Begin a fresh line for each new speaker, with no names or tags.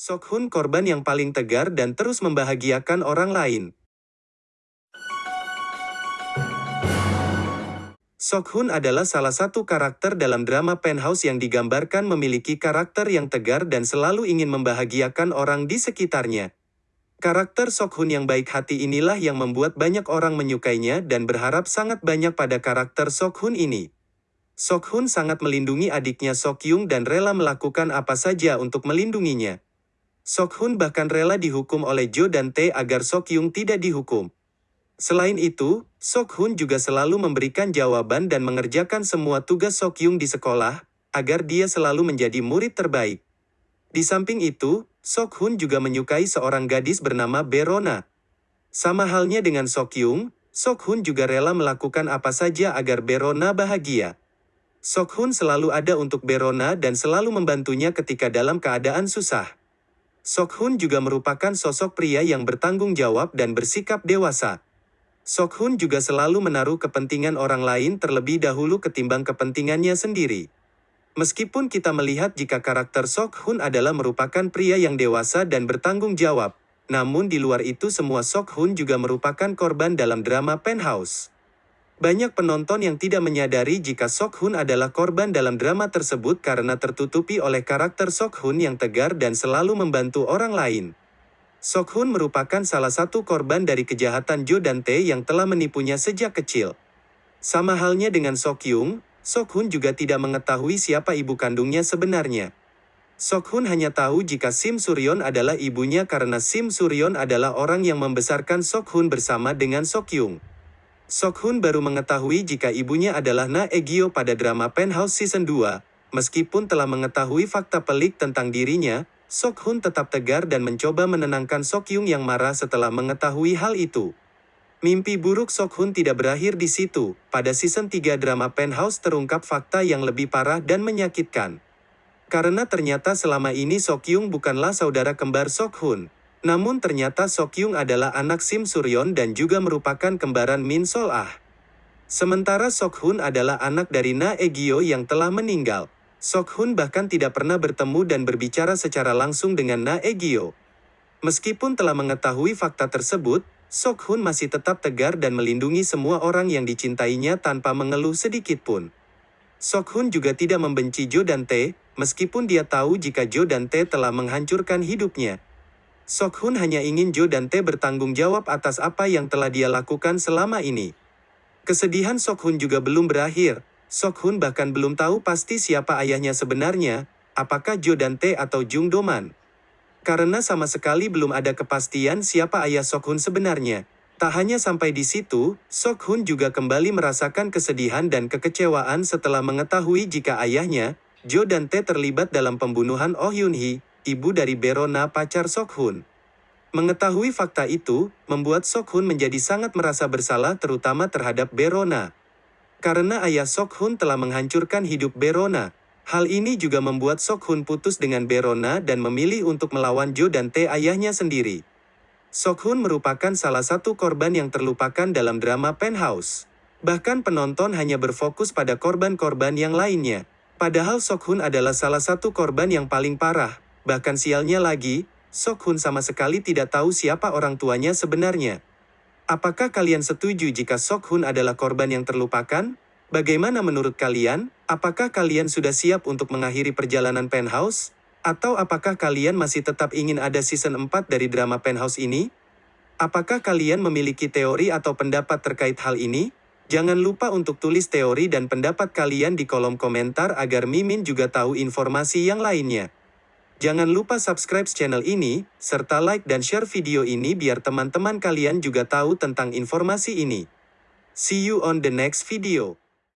Sokhun korban yang paling tegar dan terus membahagiakan orang lain. Sokhun adalah salah satu karakter dalam drama Penthouse yang digambarkan memiliki karakter yang tegar dan selalu ingin membahagiakan orang di sekitarnya. Karakter Sokhun yang baik hati inilah yang membuat banyak orang menyukainya dan berharap sangat banyak pada karakter Sokhun ini. Sokhun sangat melindungi adiknya Sokyung dan rela melakukan apa saja untuk melindunginya. Sokhun bahkan rela dihukum oleh Jo dan Tae agar Sokyung tidak dihukum. Selain itu, Sokhun juga selalu memberikan jawaban dan mengerjakan semua tugas Sokyung di sekolah, agar dia selalu menjadi murid terbaik. Di samping itu, Sokhun juga menyukai seorang gadis bernama Berona. Sama halnya dengan Sokyung, Sokhun juga rela melakukan apa saja agar Berona bahagia. Sokhun selalu ada untuk Berona dan selalu membantunya ketika dalam keadaan susah. Sokhun juga merupakan sosok pria yang bertanggung jawab dan bersikap dewasa. Sokhun juga selalu menaruh kepentingan orang lain terlebih dahulu ketimbang kepentingannya sendiri. Meskipun kita melihat jika karakter Sokhun adalah merupakan pria yang dewasa dan bertanggung jawab, namun di luar itu semua Sokhun juga merupakan korban dalam drama Penthouse. Banyak penonton yang tidak menyadari jika Sokhun adalah korban dalam drama tersebut karena tertutupi oleh karakter Sokhun yang tegar dan selalu membantu orang lain. Sokhun merupakan salah satu korban dari kejahatan Jo dan Tae yang telah menipunya sejak kecil. Sama halnya dengan Sokyung, Sokhun juga tidak mengetahui siapa ibu kandungnya sebenarnya. Sokhun hanya tahu jika Sim Suryon adalah ibunya karena Sim Suryon adalah orang yang membesarkan Sokhun bersama dengan Sokyung. Sokhun baru mengetahui jika ibunya adalah Na Egyo pada drama Penthouse Season 2. Meskipun telah mengetahui fakta pelik tentang dirinya, Sokhun tetap tegar dan mencoba menenangkan Sokyung yang marah setelah mengetahui hal itu. Mimpi buruk Sokhun tidak berakhir di situ. Pada season 3 drama Penthouse terungkap fakta yang lebih parah dan menyakitkan. Karena ternyata selama ini Sokyung bukanlah saudara kembar Sokhun. Namun ternyata Sokyung adalah anak Sim Suryon dan juga merupakan kembaran Min Sol Ah. Sementara Sokhun adalah anak dari Na Egyo yang telah meninggal. Sokhun bahkan tidak pernah bertemu dan berbicara secara langsung dengan Na Egyo. Meskipun telah mengetahui fakta tersebut, Sokhun masih tetap tegar dan melindungi semua orang yang dicintainya tanpa mengeluh sedikit pun. Sokhun juga tidak membenci Jo dan Tae, meskipun dia tahu jika Jo dan Tae telah menghancurkan hidupnya. Sokhun hanya ingin Jo dan Tae bertanggung jawab atas apa yang telah dia lakukan selama ini. Kesedihan Sokhun juga belum berakhir. Sokhun bahkan belum tahu pasti siapa ayahnya sebenarnya, apakah Jo dan Tae atau Jung Doman. Karena sama sekali belum ada kepastian siapa ayah Sokhun sebenarnya. Tak hanya sampai di situ, Sokhun juga kembali merasakan kesedihan dan kekecewaan setelah mengetahui jika ayahnya, Jo dan Tae terlibat dalam pembunuhan Oh Yun Hee, ibu dari Berona pacar Sokhun. Mengetahui fakta itu, membuat Sokhun menjadi sangat merasa bersalah terutama terhadap Berona. Karena ayah Sokhun telah menghancurkan hidup Berona, hal ini juga membuat Sokhun putus dengan Berona dan memilih untuk melawan Jo dan Tae ayahnya sendiri. Sokhun merupakan salah satu korban yang terlupakan dalam drama Penthouse. Bahkan penonton hanya berfokus pada korban-korban yang lainnya. Padahal Sokhun adalah salah satu korban yang paling parah, Bahkan sialnya lagi, Sokhun sama sekali tidak tahu siapa orang tuanya sebenarnya. Apakah kalian setuju jika Sokhun adalah korban yang terlupakan? Bagaimana menurut kalian? Apakah kalian sudah siap untuk mengakhiri perjalanan Penthouse? Atau apakah kalian masih tetap ingin ada season 4 dari drama Penthouse ini? Apakah kalian memiliki teori atau pendapat terkait hal ini? Jangan lupa untuk tulis teori dan pendapat kalian di kolom komentar agar Mimin juga tahu informasi yang lainnya. Jangan lupa subscribe channel ini, serta like dan share video ini biar teman-teman kalian juga tahu tentang informasi ini. See you on the next video.